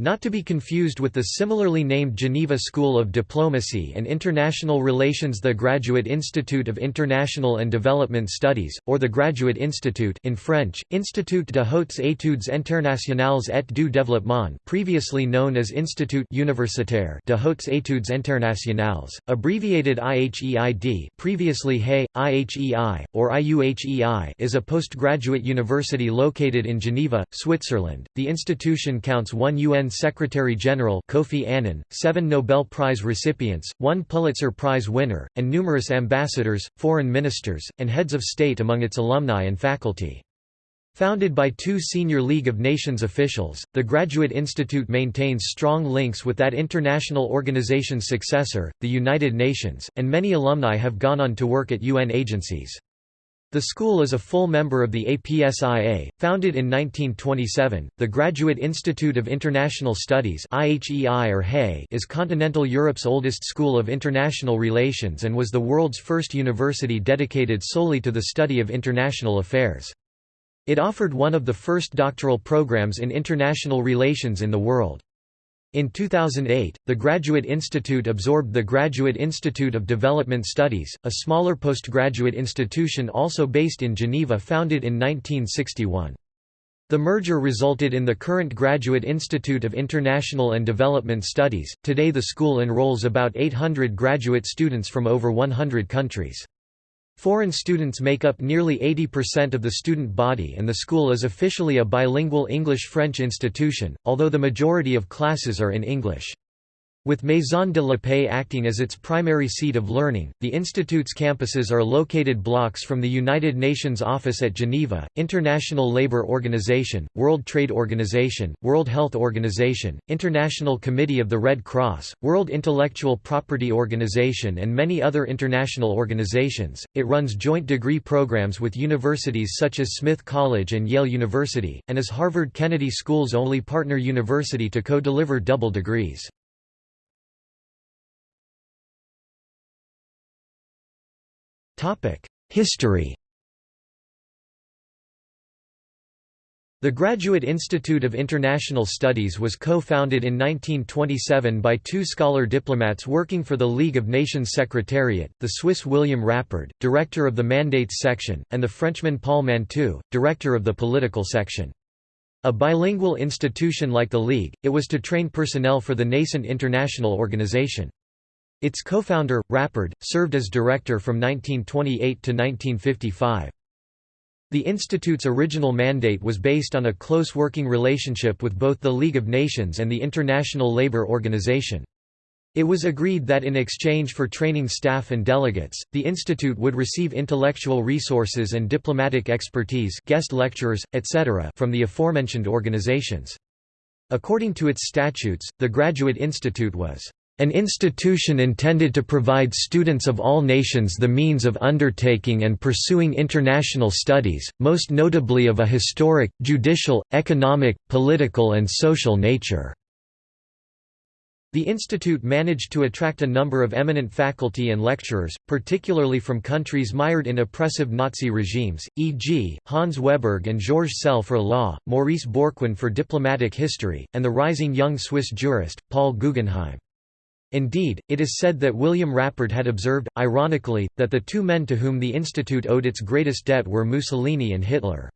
Not to be confused with the similarly named Geneva School of Diplomacy and International Relations the Graduate Institute of International and Development Studies, or the Graduate Institute in French, Institut de Hautes Études Internationales et du Développement previously known as Institut Universitaire de Hautes Études Internationales, abbreviated IHEID previously HEI, IHEI, or IUHEI is a postgraduate university located in Geneva, Switzerland. The institution counts one UN Secretary-General Kofi Annan, seven Nobel Prize recipients, one Pulitzer Prize winner, and numerous ambassadors, foreign ministers, and heads of state among its alumni and faculty. Founded by two senior League of Nations officials, the Graduate Institute maintains strong links with that international organization's successor, the United Nations, and many alumni have gone on to work at UN agencies. The school is a full member of the APSIA, founded in 1927. The Graduate Institute of International Studies (IHEI or HEI) is continental Europe's oldest school of international relations and was the world's first university dedicated solely to the study of international affairs. It offered one of the first doctoral programs in international relations in the world. In 2008, the Graduate Institute absorbed the Graduate Institute of Development Studies, a smaller postgraduate institution also based in Geneva founded in 1961. The merger resulted in the current Graduate Institute of International and Development Studies. Today the school enrolls about 800 graduate students from over 100 countries. Foreign students make up nearly 80% of the student body and the school is officially a bilingual English-French institution, although the majority of classes are in English. With Maison de la Paix acting as its primary seat of learning, the institute's campuses are located blocks from the United Nations Office at Geneva, International Labour Organization, World Trade Organization, World Health Organization, International Committee of the Red Cross, World Intellectual Property Organization and many other international organizations. It runs joint degree programs with universities such as Smith College and Yale University, and is Harvard Kennedy School's only partner university to co-deliver double degrees. History The Graduate Institute of International Studies was co-founded in 1927 by two scholar diplomats working for the League of Nations Secretariat, the Swiss William Rappard, director of the Mandates section, and the Frenchman Paul Mantoux, director of the political section. A bilingual institution like the League, it was to train personnel for the nascent international organization. Its co-founder, Rappard, served as director from 1928 to 1955. The institute's original mandate was based on a close working relationship with both the League of Nations and the International Labour Organization. It was agreed that in exchange for training staff and delegates, the institute would receive intellectual resources and diplomatic expertise guest lecturers, etc. from the aforementioned organizations. According to its statutes, the Graduate Institute was an institution intended to provide students of all nations the means of undertaking and pursuing international studies, most notably of a historic, judicial, economic, political and social nature. The institute managed to attract a number of eminent faculty and lecturers, particularly from countries mired in oppressive Nazi regimes, e.g., Hans Wehberg and Georges Scelle for law, Maurice Bourquin for diplomatic history, and the rising young Swiss jurist, Paul Guggenheim. Indeed, it is said that William Rappard had observed, ironically, that the two men to whom the institute owed its greatest debt were Mussolini and Hitler.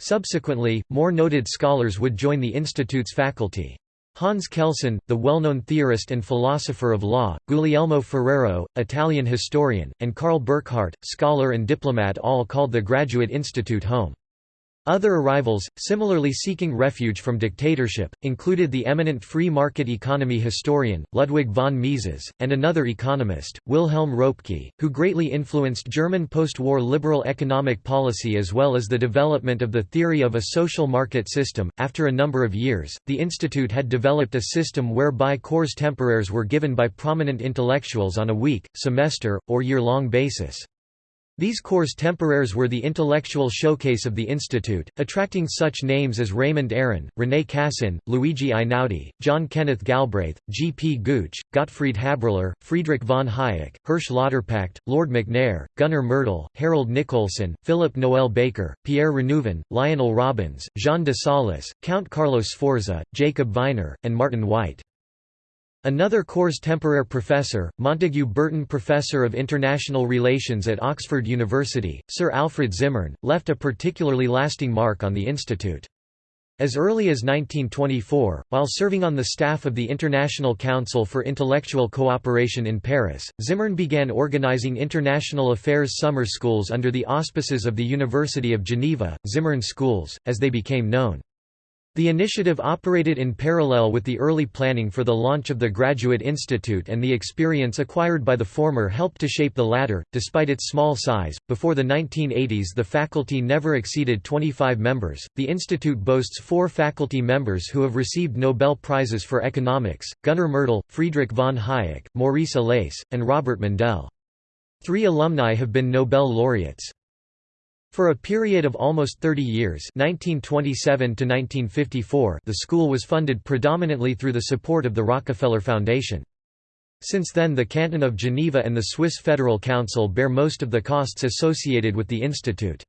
Subsequently, more noted scholars would join the institute's faculty. Hans Kelsen, the well-known theorist and philosopher of law, Guglielmo Ferrero, Italian historian, and Carl Burckhardt, scholar and diplomat all called the Graduate Institute home. Other arrivals, similarly seeking refuge from dictatorship, included the eminent free market economy historian, Ludwig von Mises, and another economist, Wilhelm Röpke, who greatly influenced German post-war liberal economic policy as well as the development of the theory of a social market system. After a number of years, the institute had developed a system whereby cours temporaires were given by prominent intellectuals on a week, semester, or year-long basis. These cours temporaires were the intellectual showcase of the institute, attracting such names as Raymond Aron, René Cassin, Luigi Einaudi, John Kenneth Galbraith, G. P. Gooch, Gottfried Haberler, Friedrich von Hayek, Hersch Lauterpacht, Lord McNair, Gunnar Myrdal, Harold Nicolson, Philip Noel Baker, Pierre Renouvin, Lionel Robbins, Jean de Saulles, Count Carlos Sforza, Jacob Viner, and Martin Wight. Another cours temporaire professor, Montague Burton Professor of International Relations at Oxford University, Sir Alfred Zimmern, left a particularly lasting mark on the institute. As early as 1924, while serving on the staff of the International Council for Intellectual Cooperation in Paris, Zimmern began organizing international affairs summer schools under the auspices of the University of Geneva, Zimmern Schools, as they became known. The initiative operated in parallel with the early planning for the launch of the Graduate Institute, and the experience acquired by the former helped to shape the latter. Despite its small size, before the 1980s the faculty never exceeded 25 members. The institute boasts four faculty members who have received Nobel Prizes for economics Gunnar Myrdal, Friedrich von Hayek, Maurice Allais, and Robert Mundell. Three alumni have been Nobel laureates. For a period of almost 30 years 1927 to 1954, the school was funded predominantly through the support of the Rockefeller Foundation. Since then the Canton of Geneva and the Swiss Federal Council bear most of the costs associated with the institute.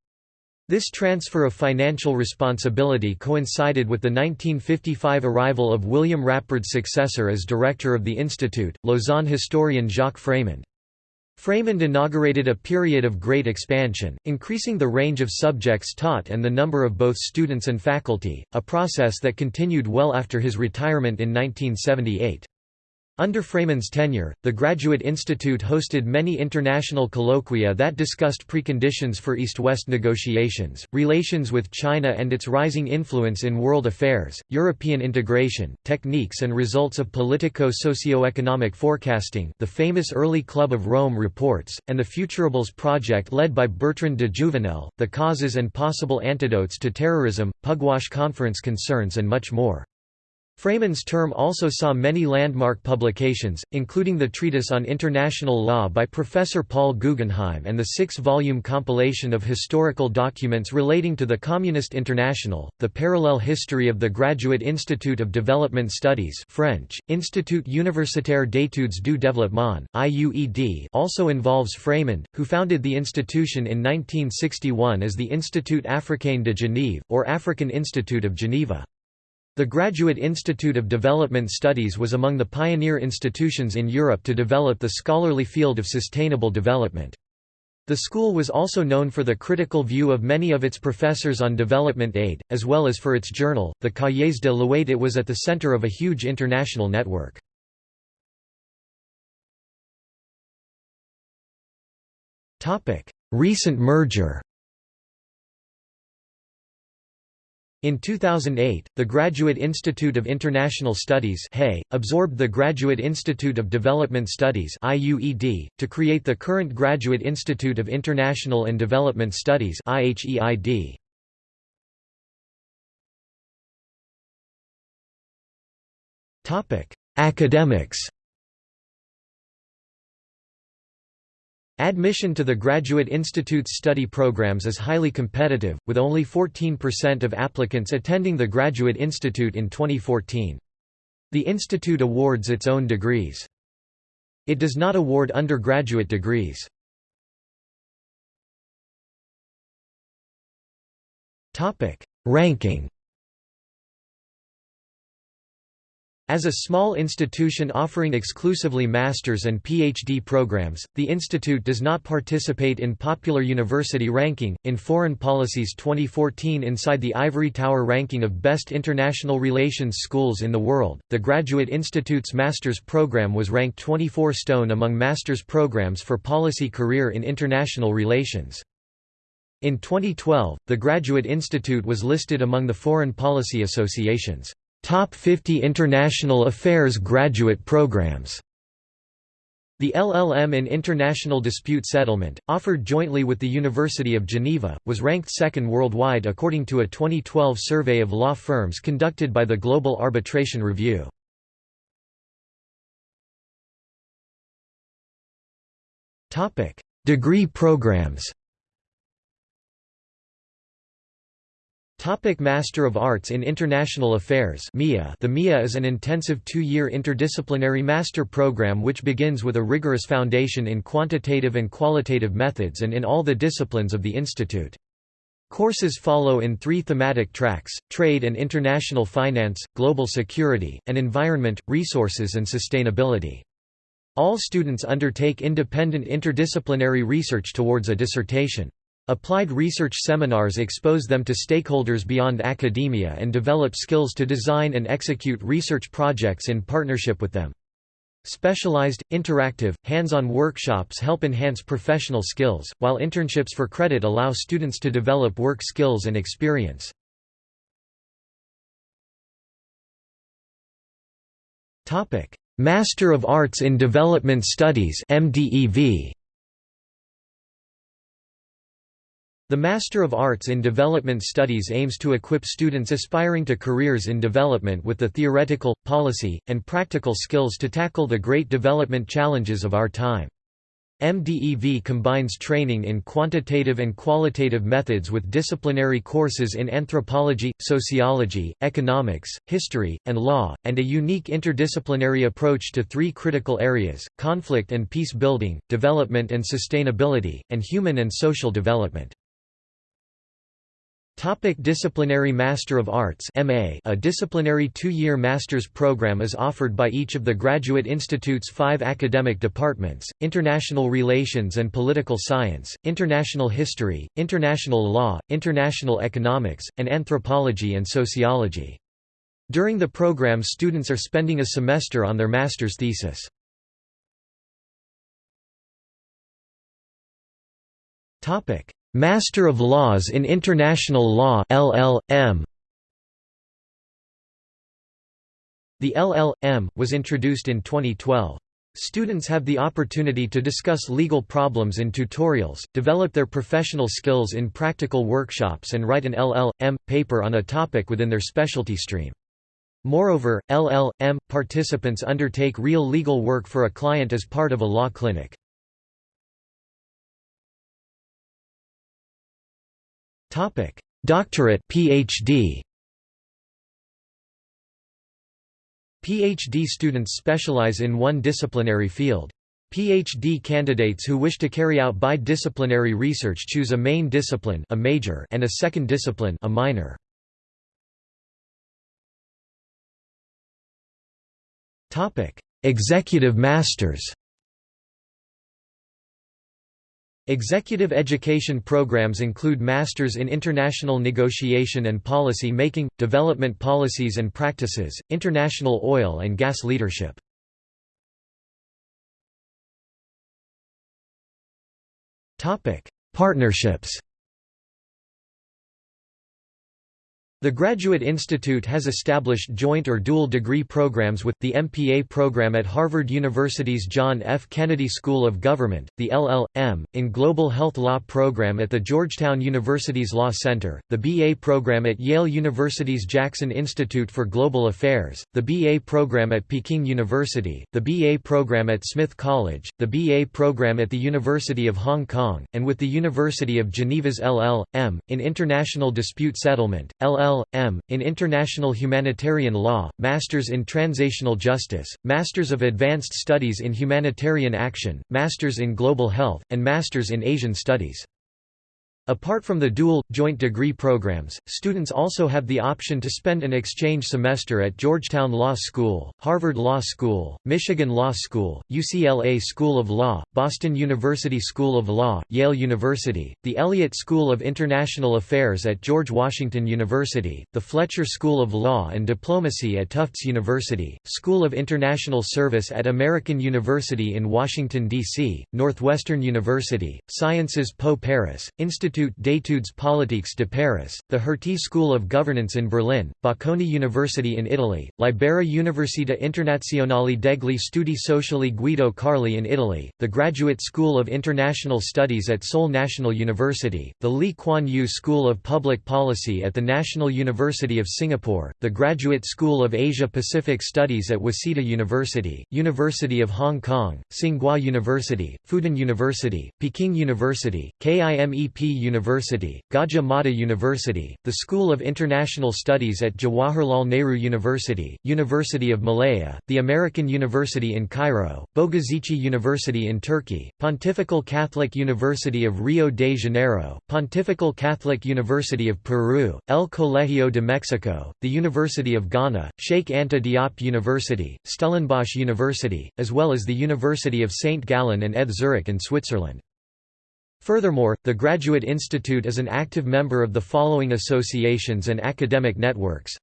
This transfer of financial responsibility coincided with the 1955 arrival of William Rappard's successor as director of the institute, Lausanne historian Jacques Frémond. Frémond inaugurated a period of great expansion, increasing the range of subjects taught and the number of both students and faculty, a process that continued well after his retirement in 1978. Under Frémond's tenure, the Graduate Institute hosted many international colloquia that discussed preconditions for East-West negotiations, relations with China and its rising influence in world affairs, European integration, techniques and results of politico-socio-economic forecasting the famous Early Club of Rome reports, and the Futuribles project led by Bertrand de Jouvenel, the causes and possible antidotes to terrorism, Pugwash Conference concerns and much more. Frémond's term also saw many landmark publications, including the Treatise on International Law by Professor Paul Guggenheim and the six-volume compilation of historical documents relating to the Communist International, the parallel history of the Graduate Institute of Development Studies French, Institut Universitaire d'études du développement, IUED also involves Frémond, who founded the institution in 1961 as the Institut Africain de Genève, or African Institute of Geneva. The Graduate Institute of Development Studies was among the pioneer institutions in Europe to develop the scholarly field of sustainable development. The school was also known for the critical view of many of its professors on development aid, as well as for its journal, the Cahiers de l'IUED it was at the center of a huge international network. Recent merger In 2008, the Graduate Institute of International Studies absorbed the Graduate Institute of Development Studies to create the current Graduate Institute of International and Development Studies Academics Admission to the Graduate Institute's study programs is highly competitive, with only 14% of applicants attending the Graduate Institute in 2014. The institute awards its own degrees. It does not award undergraduate degrees. Ranking As a small institution offering exclusively master's and PhD programs, the institute does not participate in popular university ranking. In Foreign Policy's 2014 Inside the Ivory Tower ranking of best international relations schools in the world, the Graduate Institute's master's program was ranked 24 stone among master's programs for policy career in international relations. In 2012, the Graduate Institute was listed among the Foreign Policy Association's Top 50 International Affairs graduate programs. The LLM in International Dispute Settlement, offered jointly with the University of Geneva, was ranked second worldwide according to a 2012 survey of law firms conducted by the Global Arbitration Review. Degree programs Topic Master of Arts in International Affairs MIA The MIA is an intensive two-year interdisciplinary master program which begins with a rigorous foundation in quantitative and qualitative methods and in all the disciplines of the institute. Courses follow in three thematic tracks, trade and international finance, global security, and environment, resources and sustainability. All students undertake independent interdisciplinary research towards a dissertation. Applied research seminars expose them to stakeholders beyond academia and develop skills to design and execute research projects in partnership with them. Specialized, interactive, hands-on workshops help enhance professional skills, while internships for credit allow students to develop work skills and experience. Master of Arts in Development Studies MDEV The Master of Arts in Development Studies aims to equip students aspiring to careers in development with the theoretical, policy, and practical skills to tackle the great development challenges of our time. MDEV combines training in quantitative and qualitative methods with disciplinary courses in anthropology, sociology, economics, history, and law, and a unique interdisciplinary approach to three critical areas, conflict and peace building, development and sustainability, and human and social development. Topic disciplinary Master of Arts MA A disciplinary two-year master's program is offered by each of the Graduate Institute's five academic departments, International Relations and Political Science, International History, International Law, International Economics, and Anthropology and Sociology. During the program students are spending a semester on their master's thesis. Topic Master of Laws in International Law LL.M. The LL.M. was introduced in 2012. Students have the opportunity to discuss legal problems in tutorials, develop their professional skills in practical workshops and write an LL.M. paper on a topic within their specialty stream. Moreover, LL.M. participants undertake real legal work for a client as part of a law clinic. Topic: Doctorate PhD. PhD students specialize in one disciplinary field. PhD candidates who wish to carry out bi-disciplinary research choose a main discipline a major and a second discipline a minor. Executive Masters Executive education programs include Masters in International Negotiation and Policy Making, Development Policies and Practices, International Oil and Gas Leadership. Partnerships The Graduate Institute has established joint or dual degree programs with, the MPA program at Harvard University's John F. Kennedy School of Government, the LL.M., in Global Health Law program at the Georgetown University's Law Center, the BA program at Yale University's Jackson Institute for Global Affairs, the BA program at Peking University, the BA program at Smith College, the BA program at the University of Hong Kong, and with the University of Geneva's LL.M., in International Dispute Settlement, LL LL.M., in International Humanitarian Law, Masters in Transitional Justice, Masters of Advanced Studies in Humanitarian Action, Masters in Global Health, and Masters in Asian Studies. Apart from the dual, joint degree programs, students also have the option to spend an exchange semester at Georgetown Law School, Harvard Law School, Michigan Law School, UCLA School of Law, Boston University School of Law, Yale University, the Elliott School of International Affairs at George Washington University, the Fletcher School of Law and Diplomacy at Tufts University, School of International Service at American University in Washington, D.C., Northwestern University, Sciences Po Paris, Institute Institut d'études politiques de Paris, the Hertie School of Governance in Berlin, Bocconi University in Italy, Libera Università Internazionale degli Studi Sociali Guido Carli in Italy, the Graduate School of International Studies at Seoul National University, the Lee Kuan Yew School of Public Policy at the National University of Singapore, the Graduate School of Asia-Pacific Studies at Waseda University, University of Hong Kong, Tsinghua University, Fudan University, Peking University, KIMEP University, Gajah Mada University, the School of International Studies at Jawaharlal Nehru University, University of Malaya, the American University in Cairo, Bogazici University in Turkey, Pontifical Catholic University of Rio de Janeiro, Pontifical Catholic University of Peru, El Colegio de Mexico, the University of Ghana, Sheikh Anta Diop University, Stellenbosch University, as well as the University of St. Gallen and ETH Zurich in Switzerland. Furthermore, the Graduate Institute is an active member of the following associations and academic networks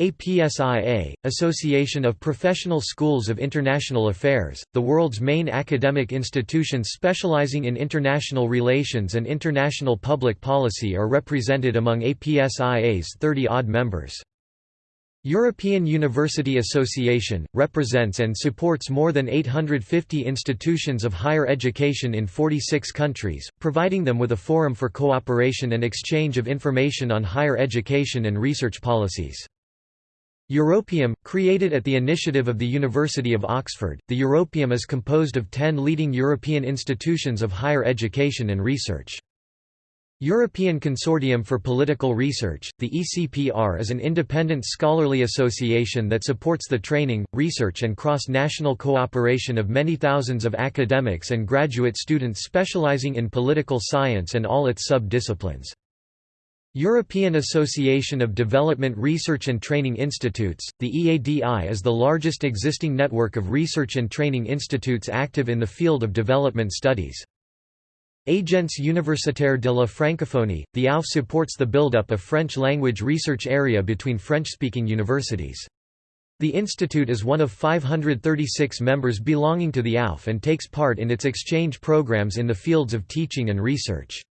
APSIA, Association of Professional Schools of International Affairs, the world's main academic institutions specializing in international relations and international public policy are represented among APSIA's 30-odd members. European University Association, represents and supports more than 850 institutions of higher education in 46 countries, providing them with a forum for cooperation and exchange of information on higher education and research policies. Europaeum, created at the initiative of the University of Oxford, the Europaeum is composed of ten leading European institutions of higher education and research. European Consortium for Political Research, the ECPR is an independent scholarly association that supports the training, research and cross-national cooperation of many thousands of academics and graduate students specializing in political science and all its sub-disciplines. European Association of Development Research and Training Institutes, the EADI is the largest existing network of research and training institutes active in the field of development studies. Agence Universitaire de la Francophonie, the AUF supports the build-up of French-language research area between French-speaking universities. The institute is one of 536 members belonging to the AUF and takes part in its exchange programs in the fields of teaching and research.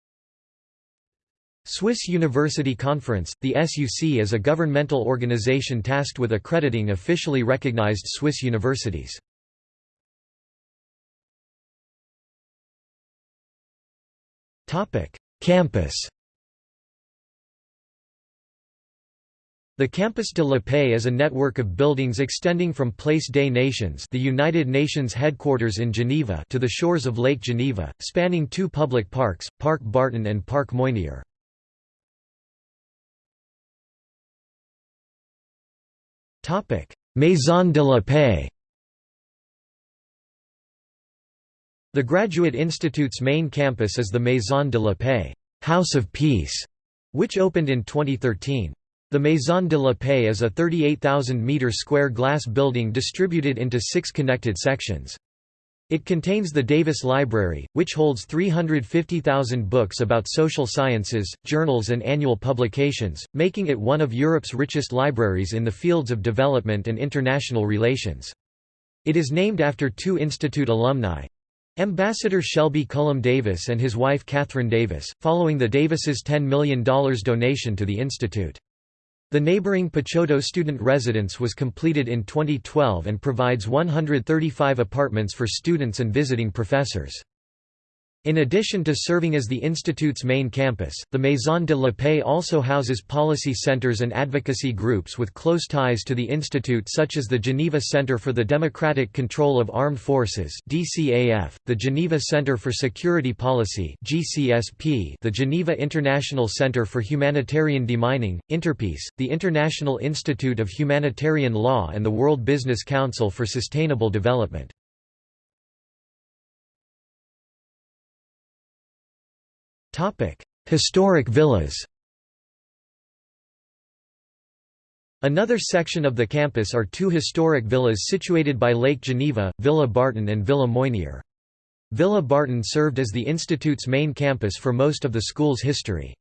Swiss University Conference, the SUC is a governmental organization tasked with accrediting officially recognized Swiss universities. Campus The Campus de la Paix is a network of buildings extending from Place des Nations the United Nations headquarters in Geneva to the shores of Lake Geneva, spanning two public parks, Parc Barton and Parc Moynier. Maison de la Paix The Graduate Institute's main campus is the Maison de la Paix House of Peace, which opened in 2013. The Maison de la Paix is a 38,000-metre square glass building distributed into six connected sections. It contains the Davis Library, which holds 350,000 books about social sciences, journals and annual publications, making it one of Europe's richest libraries in the fields of development and international relations. It is named after two institute alumni, Ambassador Shelby Cullom Davis and his wife Catherine Davis, following the Davises' $10 million donation to the institute. The neighboring Picciotto student residence was completed in 2012 and provides 135 apartments for students and visiting professors. In addition to serving as the institute's main campus, the Maison de la Paix also houses policy centers and advocacy groups with close ties to the institute such as the Geneva Center for the Democratic Control of Armed Forces (DCAF), the Geneva Center for Security Policy (GCSP), the Geneva International Center for Humanitarian Demining, Interpeace, the International Institute of Humanitarian Law and the World Business Council for Sustainable Development. Historic villas Another section of the campus are two historic villas situated by Lake Geneva, Villa Barton and Villa Moynier. Villa Barton served as the institute's main campus for most of the school's history.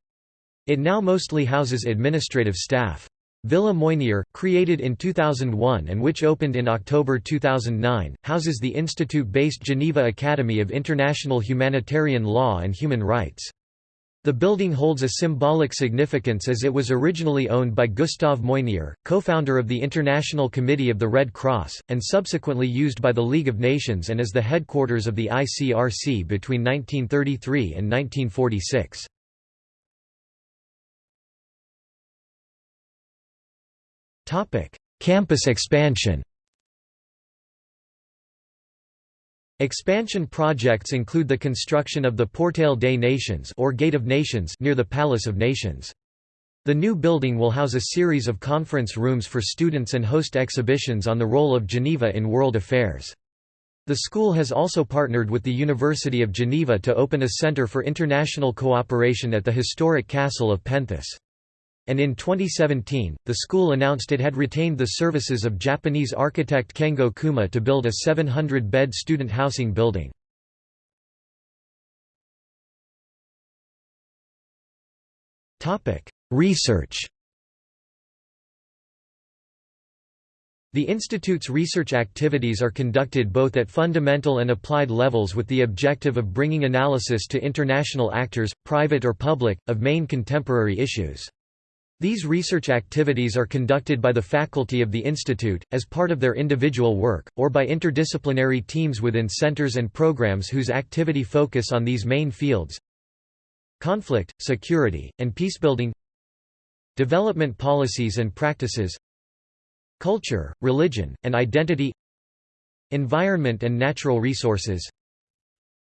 It now mostly houses administrative staff. Villa Moynier, created in 2001 and which opened in October 2009, houses the institute-based Geneva Academy of International Humanitarian Law and Human Rights. The building holds a symbolic significance as it was originally owned by Gustave Moynier, co-founder of the International Committee of the Red Cross, and subsequently used by the League of Nations and as the headquarters of the ICRC between 1933 and 1946. Campus expansion Expansion projects include the construction of the Portail des Nations or Gate of Nations near the Palace of Nations. The new building will house a series of conference rooms for students and host exhibitions on the role of Geneva in world affairs. The school has also partnered with the University of Geneva to open a center for international cooperation at the historic castle of Penthes. And in 2017, the school announced it had retained the services of Japanese architect Kengo Kuma to build a 700-bed student housing building. Research The Institute's research activities are conducted both at fundamental and applied levels with the objective of bringing analysis to international actors, private or public, of main contemporary issues. These research activities are conducted by the faculty of the Institute, as part of their individual work, or by interdisciplinary teams within centers and programs whose activity focus on these main fields. Conflict, security, and peacebuilding Development policies and practices. Culture, religion, and identity. Environment and natural resources.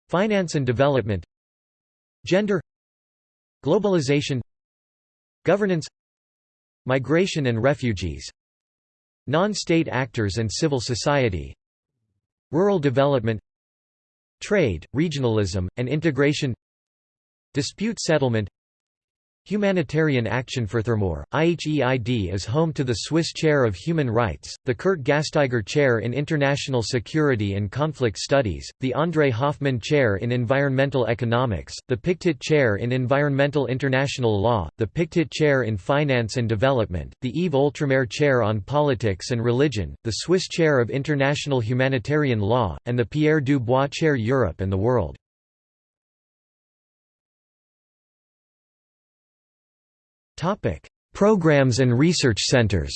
Finance and development. Gender. Globalization. Governance Migration and refugees Non-state actors and civil society Rural development Trade, regionalism, and integration Dispute settlement Humanitarian Action for Furthermore, IHEID is home to the Swiss Chair of Human Rights, the Curt Gasteyger Chair in International Security and Conflict Studies, the André Hoffmann Chair in Environmental Economics, the Pictet Chair in Environmental International Law, the Pictet Chair in Finance and Development, the Yves Oltramare Chair on Politics and Religion, the Swiss Chair of International Humanitarian Law, and the Pierre Dubois Chair Europe and the World. Topic: Programs and research centers.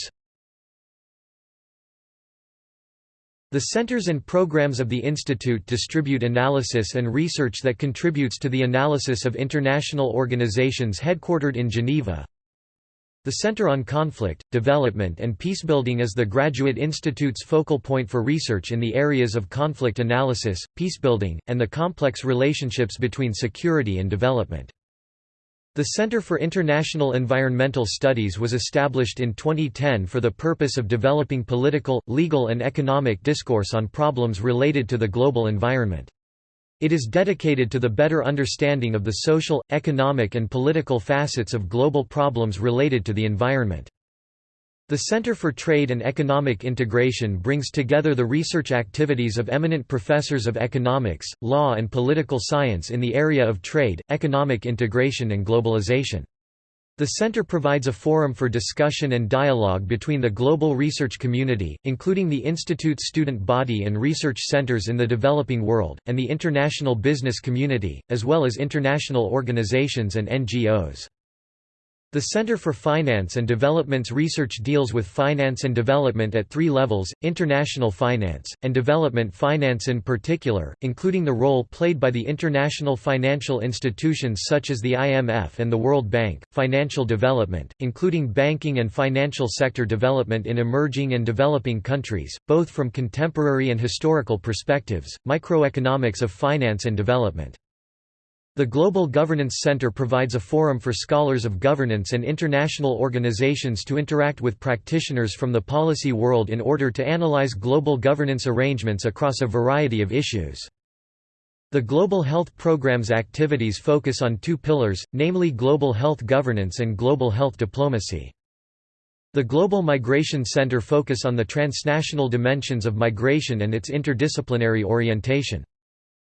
The centers and programs of the Institute distribute analysis and research that contributes to the analysis of international organizations headquartered in Geneva. The Center on Conflict, Development and Peacebuilding is the Graduate Institute's focal point for research in the areas of conflict analysis, peacebuilding, and the complex relationships between security and development. The Center for International Environmental Studies was established in 2010 for the purpose of developing political, legal and economic discourse on problems related to the global environment. It is dedicated to the better understanding of the social, economic and political facets of global problems related to the environment. The Center for Trade and Economic Integration brings together the research activities of eminent professors of economics, law and political science in the area of trade, economic integration and globalization. The center provides a forum for discussion and dialogue between the global research community, including the Institute's student body and research centers in the developing world, and the international business community, as well as international organizations and NGOs. The Center for Finance and Development's research deals with finance and development at three levels, international finance, and development finance in particular, including the role played by the international financial institutions such as the IMF and the World Bank, financial development, including banking and financial sector development in emerging and developing countries, both from contemporary and historical perspectives, microeconomics of finance and development. The Global Governance Center provides a forum for scholars of governance and international organizations to interact with practitioners from the policy world in order to analyze global governance arrangements across a variety of issues. The Global Health Program's activities focus on two pillars, namely global health governance and global health diplomacy. The Global Migration Center focus on the transnational dimensions of migration and its interdisciplinary orientation.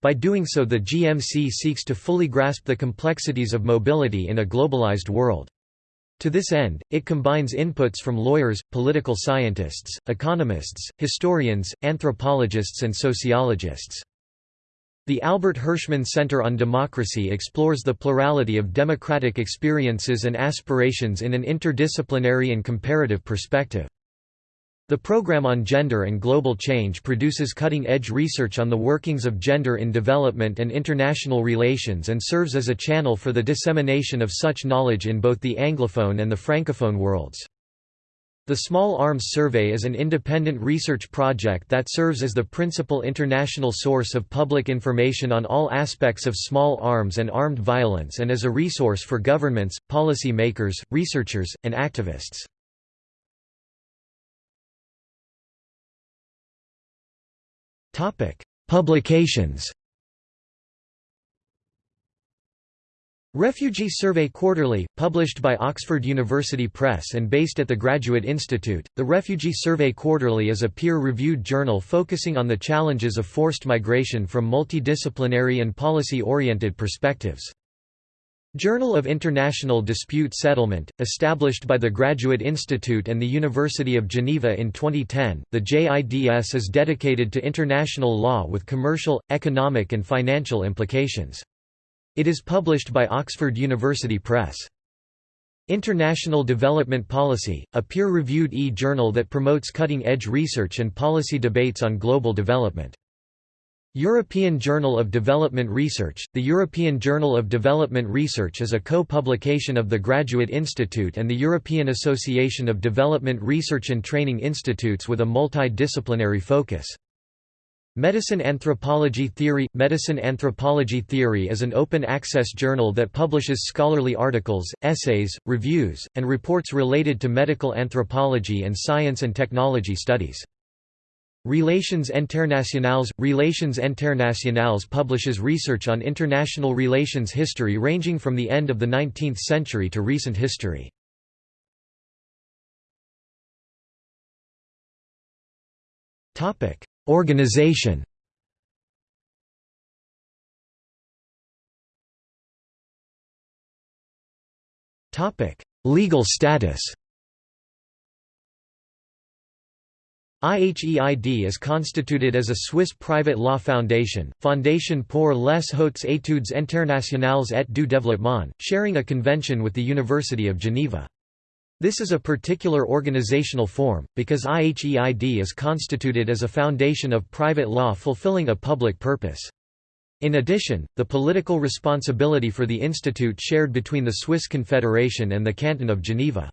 By doing so the GMC seeks to fully grasp the complexities of mobility in a globalized world. To this end, it combines inputs from lawyers, political scientists, economists, historians, anthropologists and sociologists. The Albert Hirschman Center on Democracy explores the plurality of democratic experiences and aspirations in an interdisciplinary and comparative perspective. The Program on Gender and Global Change produces cutting-edge research on the workings of gender in development and international relations and serves as a channel for the dissemination of such knowledge in both the Anglophone and the Francophone worlds. The Small Arms Survey is an independent research project that serves as the principal international source of public information on all aspects of small arms and armed violence and as a resource for governments, policy makers, researchers, and activists. Publications Refugee Survey Quarterly, published by Oxford University Press and based at the Graduate Institute, the Refugee Survey Quarterly is a peer-reviewed journal focusing on the challenges of forced migration from multidisciplinary and policy-oriented perspectives. Journal of International Dispute Settlement, established by the Graduate Institute and the University of Geneva in 2010, the JIDS is dedicated to international law with commercial, economic and financial implications. It is published by Oxford University Press. International Development Policy, a peer-reviewed e-journal that promotes cutting-edge research and policy debates on global development. European Journal of Development Research The European Journal of Development Research is a co-publication of the Graduate Institute and the European Association of Development Research and Training Institutes with a multidisciplinary focus. Medicine Anthropology Theory Medicine Anthropology Theory is an open-access journal that publishes scholarly articles, essays, reviews, and reports related to medical anthropology and science and technology studies. Relations Internationales Relations Internationales publishes research on international relations history ranging from the end of the 19th century to recent history. Organization Legal status IHEID is constituted as a Swiss private law foundation, Fondation pour les hautes études internationales et du développement, sharing a convention with the University of Geneva. This is a particular organizational form, because IHEID is constituted as a foundation of private law fulfilling a public purpose. In addition, the political responsibility for the institute shared between the Swiss Confederation and the Canton of Geneva.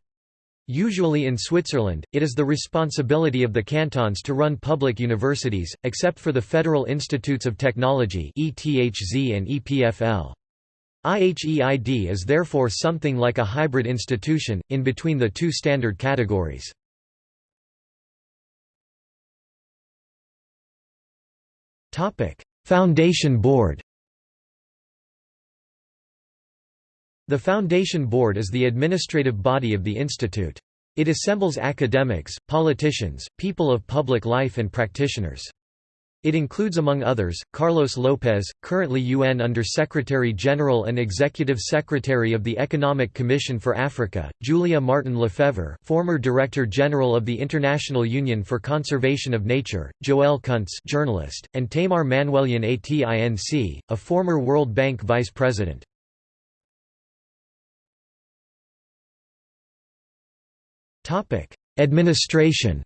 Usually in Switzerland, it is the responsibility of the cantons to run public universities, except for the Federal Institutes of Technology ETHZ and EPFL. IHEID is therefore something like a hybrid institution, in between the two standard categories. Foundation Board The Foundation Board is the administrative body of the institute. It assembles academics, politicians, people of public life and practitioners. It includes among others, Carlos Lopez, currently UN Under-Secretary-General and Executive Secretary of the Economic Commission for Africa, Julia Marton-Lefèvre former Director-General of the International Union for Conservation of Nature, Joël Kuntz journalist, and Tamar Manuelyan Atinc, a former World Bank Vice President. Administration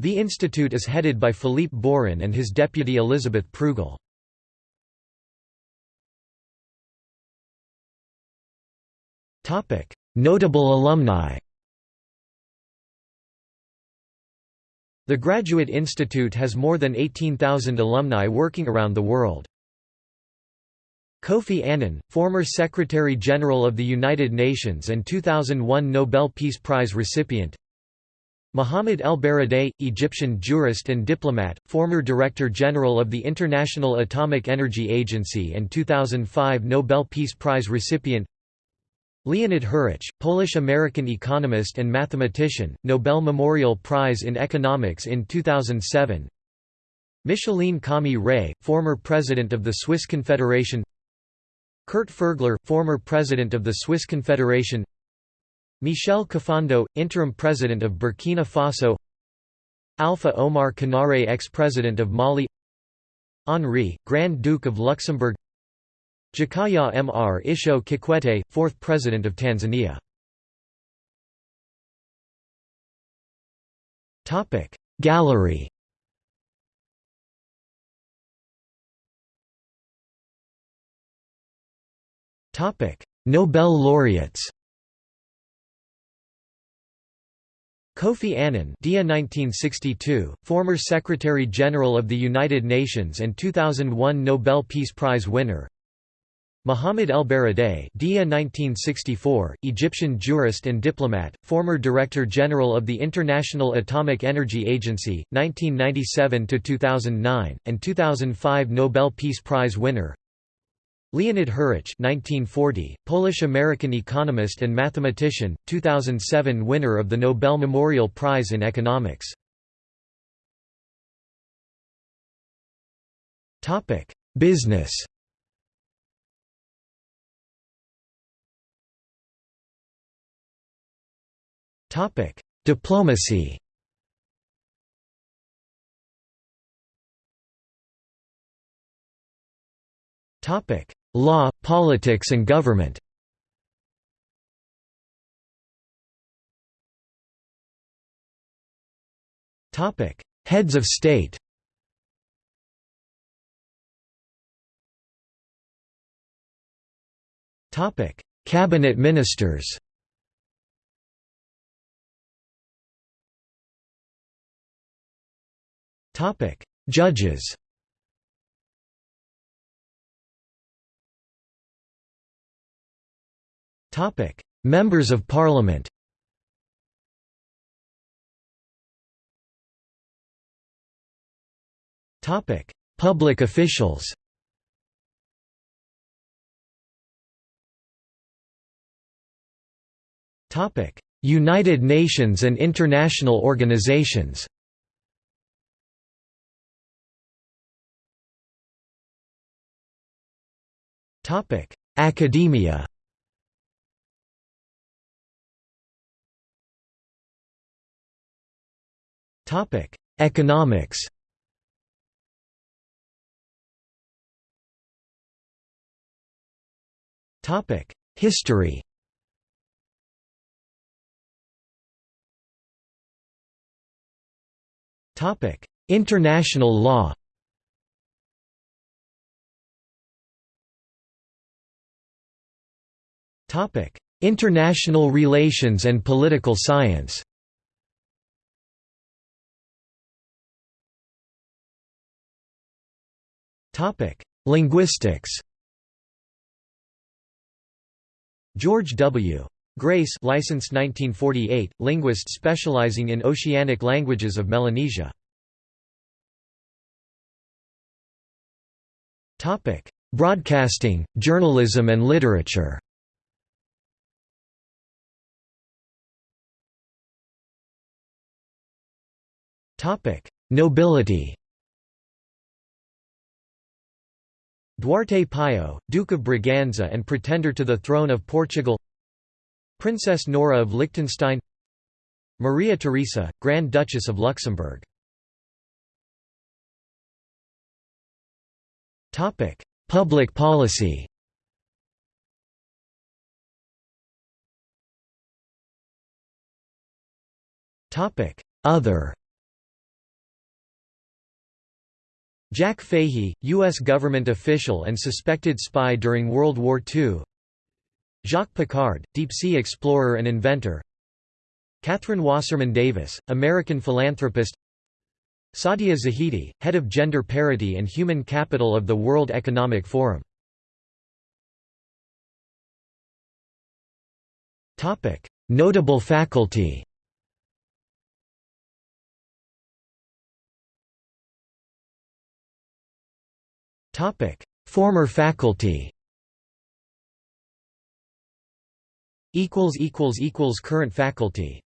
The institute is headed by Philippe Burrin and his deputy Elisabeth Prügl. Notable alumni The Graduate Institute has more than 18,000 alumni working around the world. Kofi Annan, former Secretary-General of the United Nations and 2001 Nobel Peace Prize recipient. Mohamed El Baradei, Egyptian jurist and diplomat, former Director General of the International Atomic Energy Agency and 2005 Nobel Peace Prize recipient. Leonid Hurwicz, Polish-American economist and mathematician, Nobel Memorial Prize in Economics in 2007 Micheline Calmy-Rey, former President of the Swiss Confederation Kurt Furgler, former President of the Swiss Confederation Michel Kafando, interim president of Burkina Faso Alpha Oumar Konaré ex-president of Mali Henri, Grand Duke of Luxembourg Jakaya Mrisho Kikwete, fourth president of Tanzania. Gallery Nobel laureates Kofi Annan Dia 1962, former Secretary-General of the United Nations and 2001 Nobel Peace Prize winner. Mohamed El Baradei Dia 1964, Egyptian jurist and diplomat, former Director General of the International Atomic Energy Agency, (1997 to 2009) and 2005 Nobel Peace Prize winner Leonid 1940, Polish-American economist and mathematician, 2007 winner of the Nobel Memorial Prize in Economics. Business Diplomacy Topic: Law, politics and government. Heads of state Topic: Cabinet ministers Topic: Judges Topic: Members of Parliament. Topic: Public officials. Topic: United Nations and international organizations. Topic: Academia. Topic: Economics. Topic: History. Topic: International law. Topic: International relations and political science. Topic: Linguistics. George W. Grace licensed 1948, linguist specializing in oceanic languages of Melanesia. Topic: Broadcasting, journalism and literature. Topic: Nobility. Duarte Pio, Duke of Braganza and pretender to the throne of Portugal. Princess Nora of Liechtenstein. Maria Teresa, Grand Duchess of Luxembourg. Public policy. Other Jack Fahy, U.S. government official and suspected spy during World War II Jacques Piccard, deep-sea explorer and inventor. Kathryn Wasserman Davis, American philanthropist. Saadia Zahidi, head of gender parity and human capital of the World Economic Forum. Notable faculty Topic: Former faculty. Equals equals equals current faculty.